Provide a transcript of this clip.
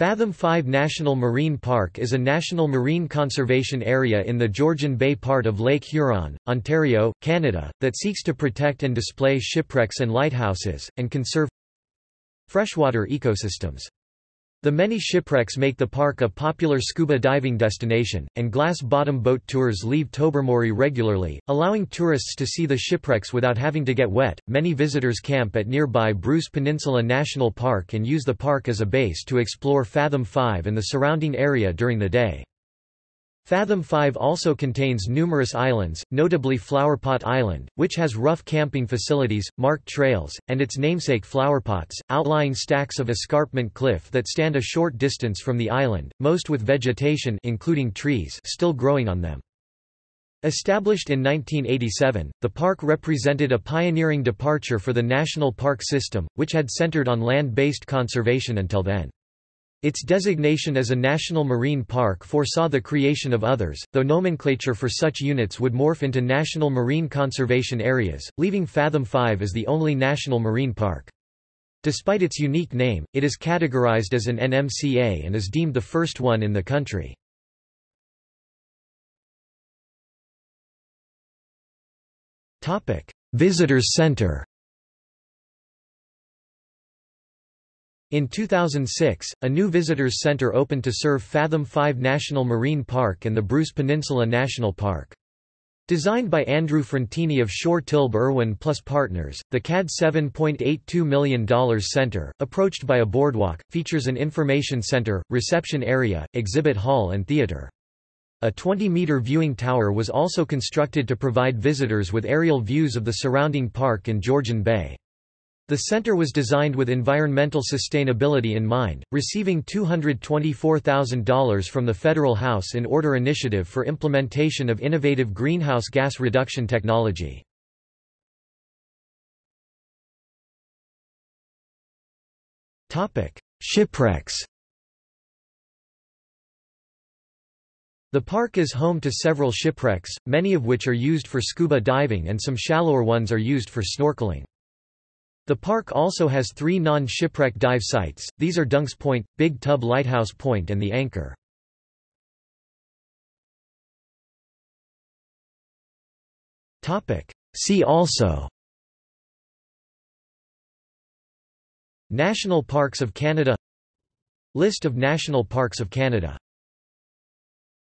Fathom 5 National Marine Park is a national marine conservation area in the Georgian Bay part of Lake Huron, Ontario, Canada, that seeks to protect and display shipwrecks and lighthouses, and conserve freshwater ecosystems. The many shipwrecks make the park a popular scuba diving destination, and glass-bottom boat tours leave Tobermory regularly, allowing tourists to see the shipwrecks without having to get wet. Many visitors camp at nearby Bruce Peninsula National Park and use the park as a base to explore Fathom 5 and the surrounding area during the day. Fathom 5 also contains numerous islands, notably Flowerpot Island, which has rough camping facilities, marked trails, and its namesake flowerpots, outlying stacks of escarpment cliff that stand a short distance from the island, most with vegetation including trees still growing on them. Established in 1987, the park represented a pioneering departure for the national park system, which had centered on land-based conservation until then. Its designation as a national marine park foresaw the creation of others, though nomenclature for such units would morph into national marine conservation areas, leaving Fathom 5 as the only national marine park. Despite its unique name, it is categorized as an NMCA and is deemed the first one in the country. Visitors Center In 2006, a new visitors center opened to serve Fathom 5 National Marine Park and the Bruce Peninsula National Park. Designed by Andrew Frontini of Shore Tilbe Irwin Plus Partners, the CAD $7.82 million center, approached by a boardwalk, features an information center, reception area, exhibit hall and theater. A 20-meter viewing tower was also constructed to provide visitors with aerial views of the surrounding park and Georgian Bay. The center was designed with environmental sustainability in mind, receiving $224,000 from the Federal House in Order Initiative for implementation of innovative greenhouse gas reduction technology. Shipwrecks The park is home to several shipwrecks, many of which are used for scuba diving and some shallower ones are used for snorkeling. The park also has three non-shipwreck dive sites, these are Dunks Point, Big Tub Lighthouse Point and The Anchor. See also National Parks of Canada List of National Parks of Canada